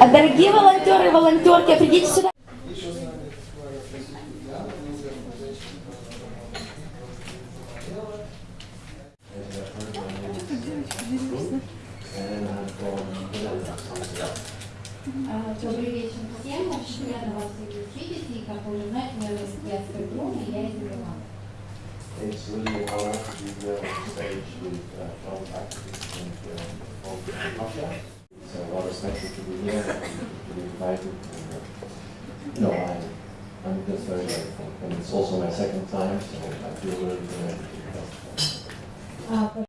А, Дорогие волонтеры и волонтерки, придите сюда. Добрый вечер всем. Очень приятно вас видеть. И, как вы уже знаете, меня зовут я Скрипрун, и я из Еревана. It's really an honor to be here on stage with uh, John activists and uh, Russia. It's a lot of special to be here and to be invited. And, uh, no, I, I'm just very grateful. And it's also my second time, so I feel really connected to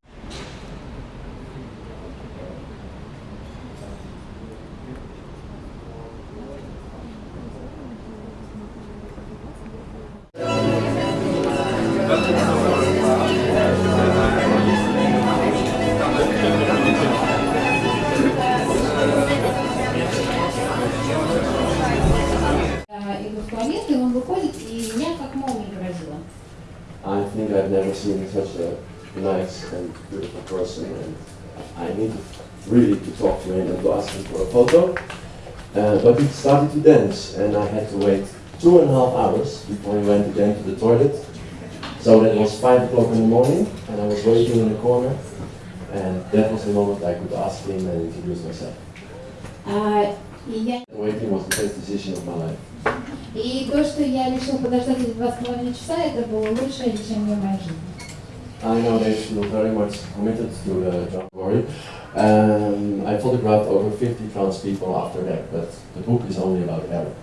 I've never seen such a nice and beautiful person. And I needed really to talk to him and to ask him for a photo. Uh, but he started to dance, and I had to wait two and a half hours before he went again to the toilet. So that was five o'clock in the morning, and I was waiting in the corner. And that was the moment I could ask him and introduce myself. Uh, yeah. Waiting was the best decision of my life. И то, что я решила подождать эти два с половиной часа, это было лучшее решение в моей жизни. I know they feel very much committed to the job story. Um, I photographed over 50 trans people after that, but the book is only about Eric.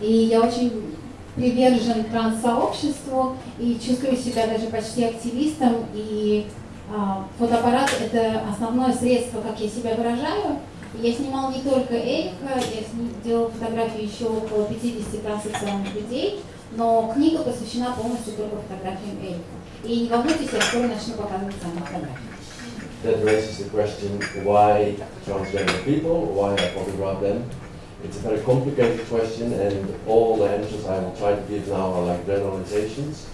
И я очень привержен транс-сообществу и чувствую себя даже почти активистом. И а, фотоаппарат – это основное средство, как я себя выражаю. И Я снимал не только Эрика, я сни- делал фотографии еще около 50 транссексуальных людей, но книга посвящена полностью только фотографиям Эрика. И не волнуйтесь, я скоро начну показывать сами фотографии. That raises the question why transgender people, why I photograph them. It's a very complicated question, and all the answers I will try to give now are like generalizations,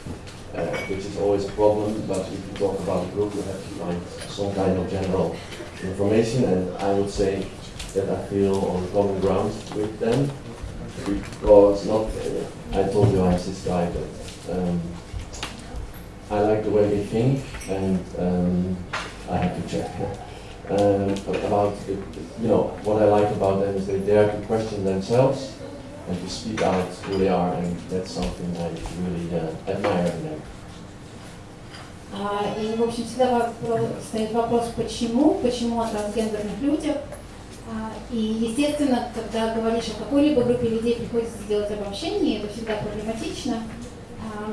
uh, which is always a problem. But if you talk about a group, you have to find some kind of general information, and I would say that I feel on common ground with them because not. Uh, I told you I'm cis guy, but um, I like the way they think, and um, I have to check. Um, about the, you know what I like about them is they dare to question themselves and to speak out who they are, and that's something I really uh, admire in them. А, И, в общем, всегда стоит вопрос, почему, почему о трансгендерных людях. А, И, естественно, когда говоришь о какой-либо группе людей, приходится сделать обобщение, это всегда проблематично. А,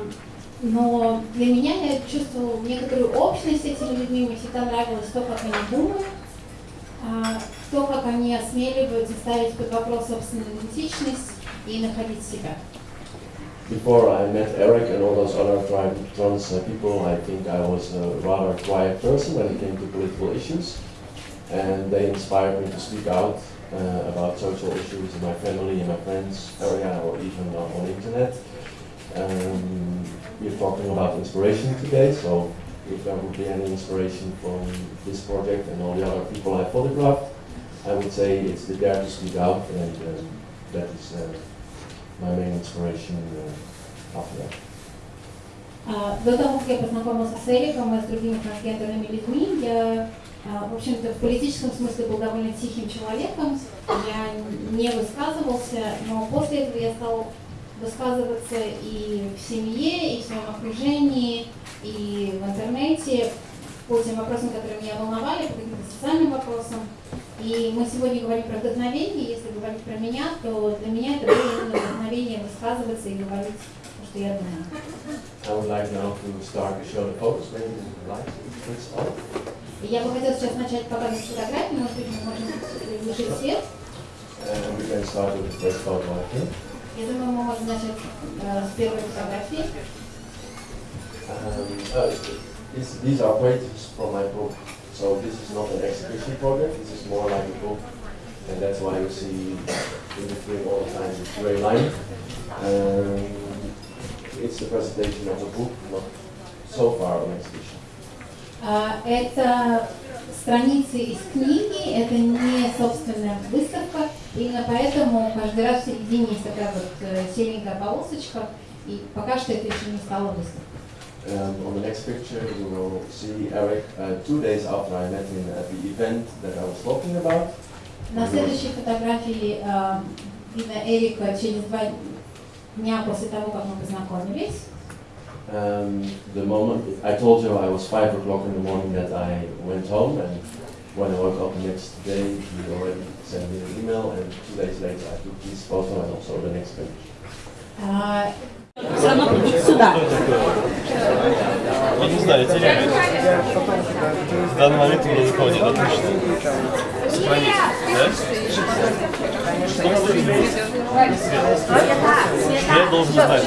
Но для меня я чувствовала некоторую общность с этими людьми, мне всегда нравилось то, как они думают, то, как они осмеливаются ставить под вопрос собственную идентичность и находить себя. Before I met Eric and all those other trans uh, people, I think I was a rather quiet person when it came to political issues, and they inspired me to speak out uh, about social issues in my family, in my friends' area, or even on, the internet. Um, we're talking about inspiration today, so if there would be any inspiration from this project and all the other people I photographed, I would say it's the dare to speak out, and um, that is uh, my main inspiration uh, after that. А, До того, как я познакомился с Эриком и с другими трансгендерными людьми, я, а, в общем-то, в политическом смысле был довольно тихим человеком. Я не высказывался, но после этого я стал высказываться и в семье, и в своем окружении, и в интернете по тем вопросам, которые меня волновали, по каким-то социальным вопросам. И мы сегодня говорим про вдохновение. Если говорить про меня, то для меня это было вдохновение высказываться и говорить то, что я думаю. I would like now to start to show the photos. Maybe you would like to please start. И Я бы хотела сейчас начать показывать фотографии, может быть, мы можем приглушить свет. And we can start with the first photo, I think. Я думаю, мы можем начать э, с первой фотографии. Um, uh, this, these are pages from my book. So this is not an exhibition project, this is more like a book. And that's why you see in between all the time this gray line. Um, it's the presentation of a book, not so far on exhibition. А, Это страницы из книги, это не собственная выставка, именно поэтому каждый раз в середине есть такая вот э, серенькая полосочка, и пока что это еще не стало выставкой. Um, on the next picture, you will see Eric uh, two days after I met him at the event that I was talking about. На следующей фотографии э, видно Эрика через два дня после того, как мы познакомились. Um, the moment I told you I was five o'clock in the morning that I went home, and when I woke up the next day, he already sent me an email, and two days later I took this photo and also the next page. А, Сюда. Вот не знаю, теряет. В данный момент у меня никого нет, отлично. Сохранить, да? Что должен знать.